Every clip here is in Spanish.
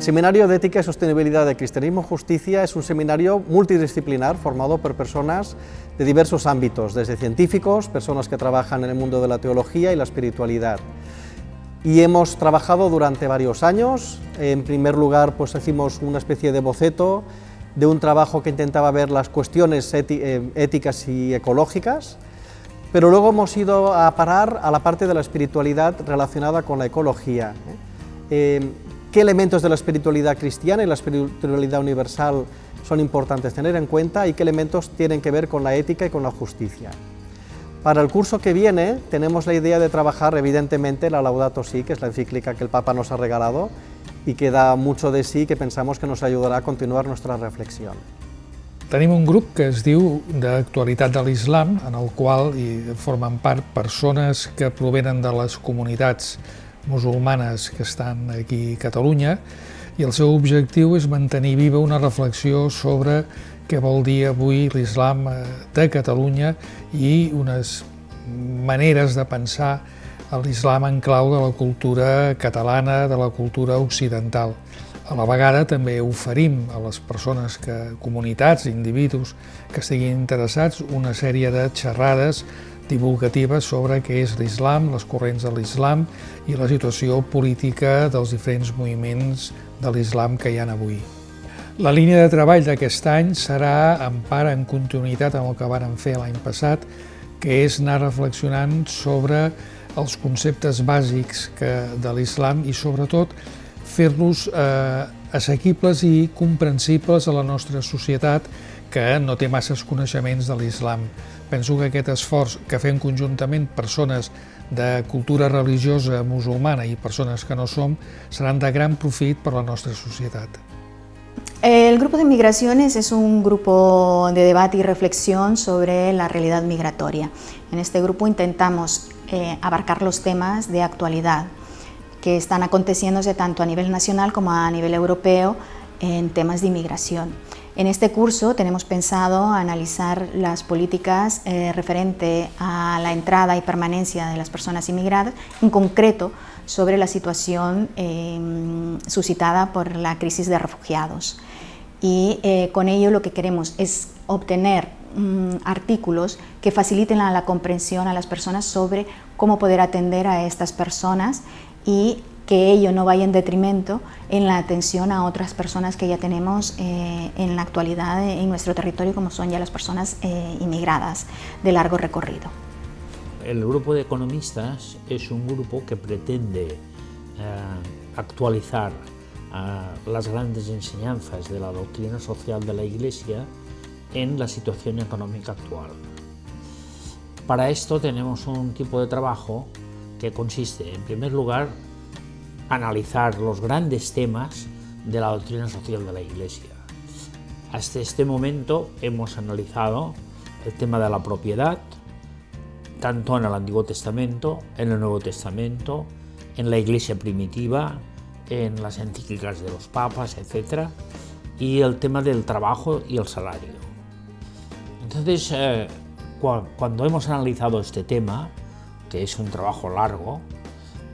El Seminario de Ética y Sostenibilidad de Cristianismo Justicia es un seminario multidisciplinar formado por personas de diversos ámbitos, desde científicos, personas que trabajan en el mundo de la teología y la espiritualidad. Y hemos trabajado durante varios años. En primer lugar, pues hicimos una especie de boceto de un trabajo que intentaba ver las cuestiones eh, éticas y ecológicas, pero luego hemos ido a parar a la parte de la espiritualidad relacionada con la ecología. ¿eh? Qué elementos de la espiritualidad cristiana y la espiritualidad universal son importantes tener en cuenta y qué elementos tienen que ver con la ética y con la justicia. Para el curso que viene tenemos la idea de trabajar evidentemente la Laudato Si, que es la encíclica que el Papa nos ha regalado y que da mucho de sí que pensamos que nos ayudará a continuar nuestra reflexión. Tenim un grup que es diu d'actualitat de l'islam, en el qual hi formen part persones que provenen de les comunitats musulmanes que estan aquí a Catalunya i el seu objectiu és mantenir viva una reflexió sobre què vol dir avui l'islam eh, de Catalunya i unes maneres de pensar l'islam en clau de la cultura catalana, de la cultura occidental. A la vegada també oferim a les persones, que, comunitats, individus que estiguin interessats, una sèrie de xerrades divulgativa sobre què és l'islam, les corrents de l'islam i la situació política dels diferents moviments de l'islam que hi ha avui. La línia de treball d'aquest any serà en part en continuïtat amb el que varen fer l'any passat, que és anar reflexionant sobre els conceptes bàsics que, de l'islam i sobretot fer-los eh, assequibles i comprensibles a la nostra societat que no té masses coneixements de l'islam. Penso que aquest esforç que fem conjuntament persones de cultura religiosa musulmana i persones que no som seran de gran profit per a la nostra societat. El Grupo de Migraciones es un grupo de debate y reflexión sobre la realidad migratoria. En este grupo intentamos eh, abarcar los temas de actualidad que están aconteciéndose tanto a nivel nacional como a nivel europeo en temas de inmigración. En este curso tenemos pensado analizar las políticas eh, referente a la entrada y permanencia de las personas inmigradas, en concreto sobre la situación em, suscitada por la crisis de refugiados. Y eh, con ello lo que queremos es obtener mm, artículos que faciliten la comprensión a las personas sobre cómo poder atender a estas personas y que ello no vaya en detrimento en la atención a otras personas que ya tenemos eh, en la actualidad en nuestro territorio, como son ya las personas eh, inmigradas de largo recorrido. El grupo de economistas es un grupo que pretende eh, actualizar las grandes enseñanzas de la doctrina social de la Iglesia en la situación económica actual. Para esto tenemos un tipo de trabajo que consiste, en primer lugar, analizar los grandes temas de la doctrina social de la Iglesia. Hasta este momento hemos analizado el tema de la propiedad, tanto en el Antiguo Testamento, en el Nuevo Testamento, en la Iglesia primitiva, en las encíclicas de los papas, etc. Y el tema del trabajo y el salario. Entonces, eh, cuando hemos analizado este tema, que es un trabajo largo,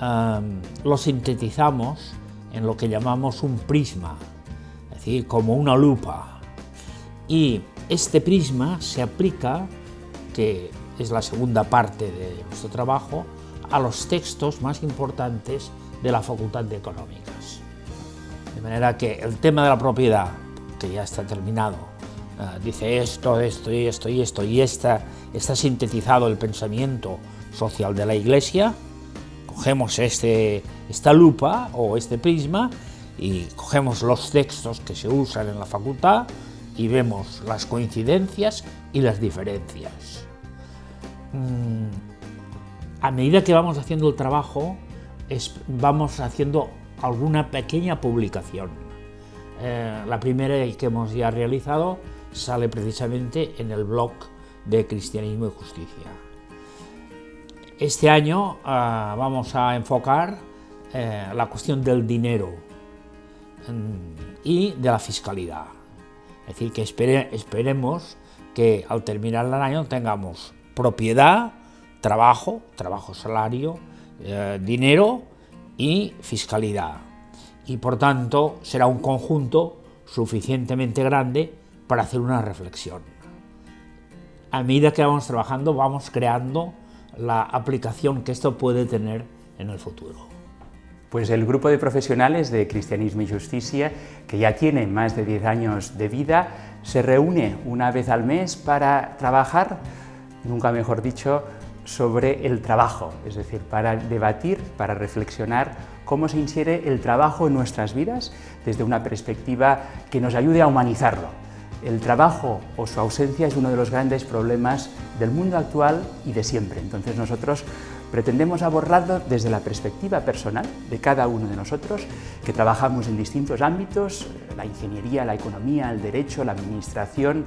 lo sintetizamos en lo que llamamos un prisma, es decir, como una lupa. Y este prisma se aplica, que es la segunda parte de nuestro trabajo, a los textos más importantes de la Facultad de Económicas. De manera que el tema de la propiedad, que ya está terminado, eh, dice esto, esto y esto y esto, y está, está sintetizado el pensamiento social de la Iglesia, cogemos este, esta lupa o este prisma y cogemos los textos que se usan en la facultad y vemos las coincidencias y las diferencias. Mm, a medida que vamos haciendo el trabajo, vamos haciendo alguna pequeña publicación. Eh, la primera que hemos ya realizado sale precisamente en el blog de Cristianismo y Justicia. Este año uh, vamos a enfocar eh, la cuestión del dinero mm, y de la fiscalidad. Es decir, que espere, esperemos que al terminar el año tengamos propiedad, trabajo, trabajo, salario, eh, dinero y fiscalidad. y por tanto será un conjunto suficientemente grande para hacer una reflexión. A medida que vamos trabajando vamos creando la aplicación que esto puede tener en el futuro. Pues el grupo de profesionales de Cristianismo y Justicia, que ya tiene más de 10 años de vida, se reúne una vez al mes para trabajar, nunca mejor dicho, sobre el trabajo, es decir, para debatir, para reflexionar cómo se insiere el trabajo en nuestras vidas desde una perspectiva que nos ayude a humanizarlo. El trabajo o su ausencia es uno de los grandes problemas del mundo actual y de siempre. Entonces nosotros Pretendemos abordarlo desde la perspectiva personal de cada uno de nosotros, que trabajamos en distintos ámbitos, la ingeniería, la economía, el derecho, la administración,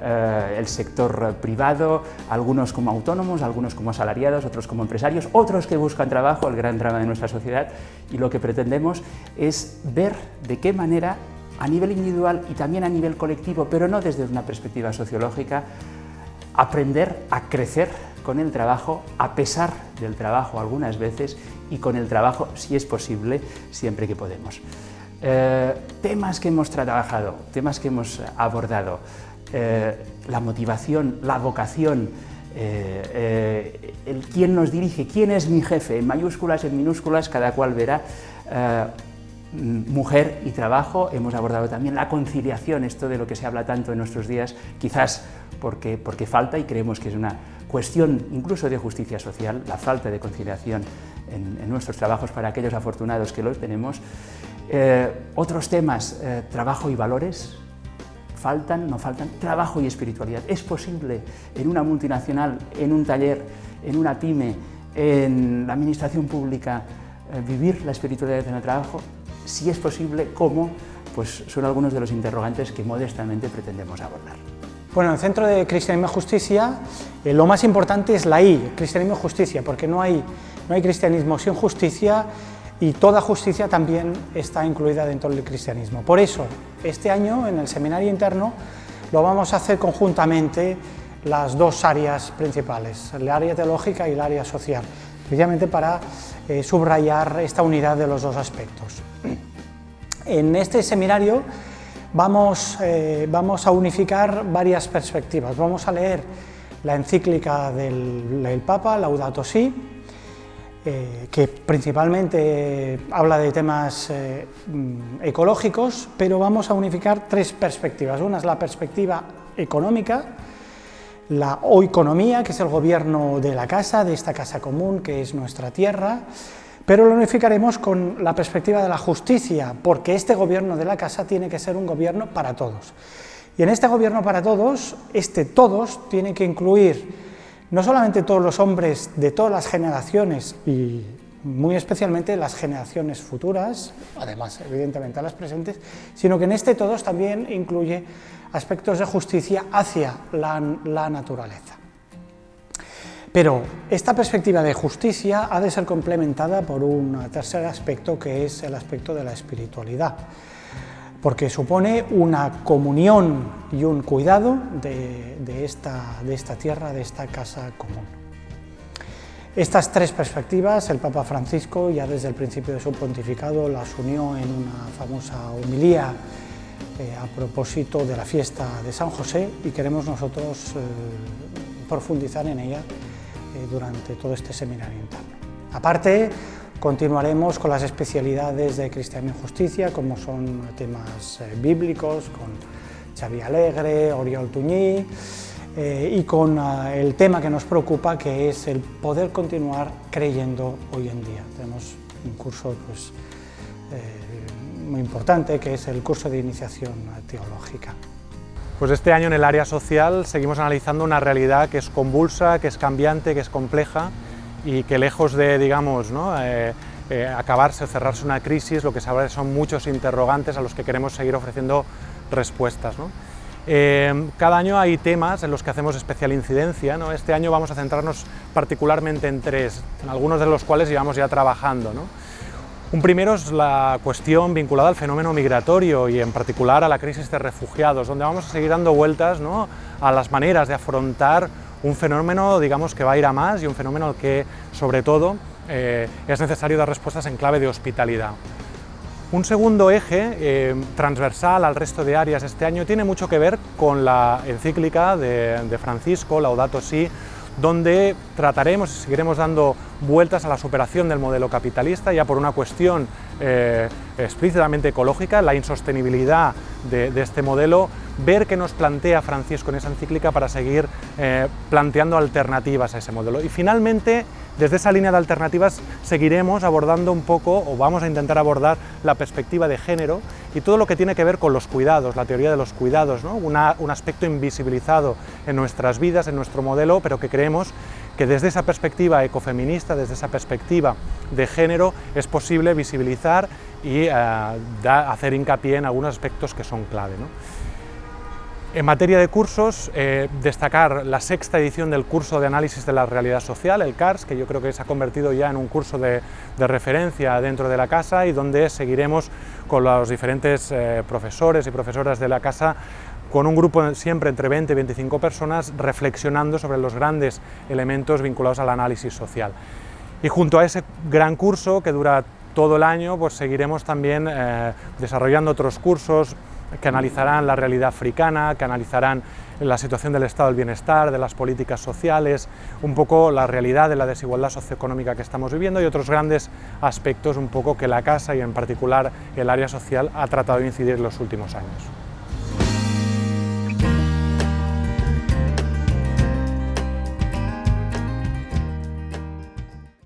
eh, el sector privado, algunos como autónomos, algunos como asalariados, otros como empresarios, otros que buscan trabajo, el gran drama de nuestra sociedad, y lo que pretendemos es ver de qué manera a nivel individual y también a nivel colectivo, pero no desde una perspectiva sociológica, aprender a crecer con el trabajo, a pesar del trabajo algunas veces, y con el trabajo, si es posible, siempre que podemos. Eh, temas que hemos trabajado, temas que hemos abordado, eh, la motivación, la vocación, eh, el quién nos dirige, quién es mi jefe, en mayúsculas, en minúsculas, cada cual verá mujer y trabajo, hemos abordado también la conciliación, esto de lo que se habla tanto en nuestros días, quizás porque, porque falta y creemos que es una cuestión incluso de justicia social, la falta de conciliación en, nuestros trabajos para aquellos afortunados que los tenemos. Eh, otros temas, eh, trabajo y valores, faltan, no faltan, trabajo y espiritualidad. ¿Es posible en una multinacional, en un taller, en una pyme, en la administración pública, eh, vivir la espiritualidad en el trabajo? Si es posible, ¿cómo? Pues son algunos de los interrogantes que modestamente pretendemos abordar. Bueno, en el Centro de Cristianismo y Justicia eh, lo más importante es la I, Cristianismo y Justicia, porque no hay, no hay cristianismo sin justicia y toda justicia también está incluida dentro del cristianismo. Por eso, este año en el seminario interno lo vamos a hacer conjuntamente las dos áreas principales, el área teológica y el área social, precisamente para eh, subrayar esta unidad de los dos aspectos. En este seminario vamos, eh, vamos a unificar varias perspectivas. Vamos a leer la encíclica del, Papa, Laudato Si, eh, que principalmente habla de temas eh, mm, ecológicos, pero vamos a unificar tres perspectivas. Una es la perspectiva económica, la oeconomía, que es el gobierno de la casa, de esta casa común, que es nuestra tierra, pero lo unificaremos con la perspectiva de la justicia, porque este gobierno de la casa tiene que ser un gobierno para todos. Y en este gobierno para todos, este todos tiene que incluir no solamente todos los hombres de todas las generaciones y muy especialmente las generaciones futuras, además evidentemente a las presentes, sino que en este todos también incluye aspectos de justicia hacia la, la naturaleza. Pero esta perspectiva de justicia ha de ser complementada por un tercer aspecto que es el aspecto de la espiritualidad, porque supone una comunión y un cuidado de, esta, tierra, de esta casa común. Estas tres perspectivas el Papa Francisco ya desde el principio de su pontificado las unió en una famosa homilía eh, a propósito de la fiesta de San José y queremos nosotros eh, profundizar en ella durante todo este seminario interno. Aparte, continuaremos con las especialidades de Cristianismo y Justicia, como son temas eh, bíblicos, con Xavi Alegre, Oriol Tuñí, eh, y con el tema que nos preocupa, que es el poder continuar creyendo hoy en día. Tenemos un curso pues, muy importante, que es el curso de iniciación teológica. Pues este año en el área social seguimos analizando una realidad que es convulsa, que es cambiante, que es compleja y que lejos de, digamos. Eh, eh, acabarse o cerrarse una crisis, lo que se abre son muchos interrogantes a los que queremos seguir ofreciendo respuestas. Eh, cada año hay temas en los que hacemos especial incidencia. Este año vamos a centrarnos particularmente en tres, en algunos de los cuales llevamos ya trabajando. Un primero es la cuestión vinculada al fenómeno migratorio y en particular a la crisis de refugiados, donde vamos a seguir dando vueltas a las maneras de afrontar un fenómeno digamos, que va a ir a más y un fenómeno al que, sobre todo, eh, es necesario dar respuestas en clave de hospitalidad. Un segundo eje eh, transversal al resto de áreas este año tiene mucho que ver con la encíclica de Francisco, Laudato Si, donde trataremos y seguiremos dando vueltas a la superación del modelo capitalista, ya por una cuestión eh, explícitamente ecológica, la insostenibilidad de, este modelo, ver qué nos plantea Francisco en esa encíclica para seguir eh, planteando alternativas a ese modelo. Y finalmente, desde esa línea de alternativas seguiremos abordando un poco, o vamos a intentar abordar, la perspectiva de género y todo lo que tiene que ver con los cuidados, la teoría de los cuidados, un aspecto invisibilizado en nuestras vidas, en nuestro modelo, pero que creemos que desde esa perspectiva ecofeminista, desde esa perspectiva de género, es posible visibilizar y eh, hacer hincapié en algunos aspectos que son clave. En materia de cursos, eh, destacar la sexta edición del curso de análisis de la realidad social, el CARS, que yo creo que se ha convertido ya en un curso de, referencia dentro de la casa y donde seguiremos con los diferentes eh, profesores y profesoras de la casa con un grupo siempre entre 20 y 25 personas reflexionando sobre los grandes elementos vinculados al análisis social. Y junto a ese gran curso que dura todo el año, pues seguiremos también eh, desarrollando otros cursos, que analizarán la realidad africana, que analizarán la situación del estado del bienestar, de las políticas sociales, un poco la realidad de la desigualdad socioeconómica que estamos viviendo y otros grandes aspectos un poco que la casa y en particular el área social ha tratado de incidir en los últimos años.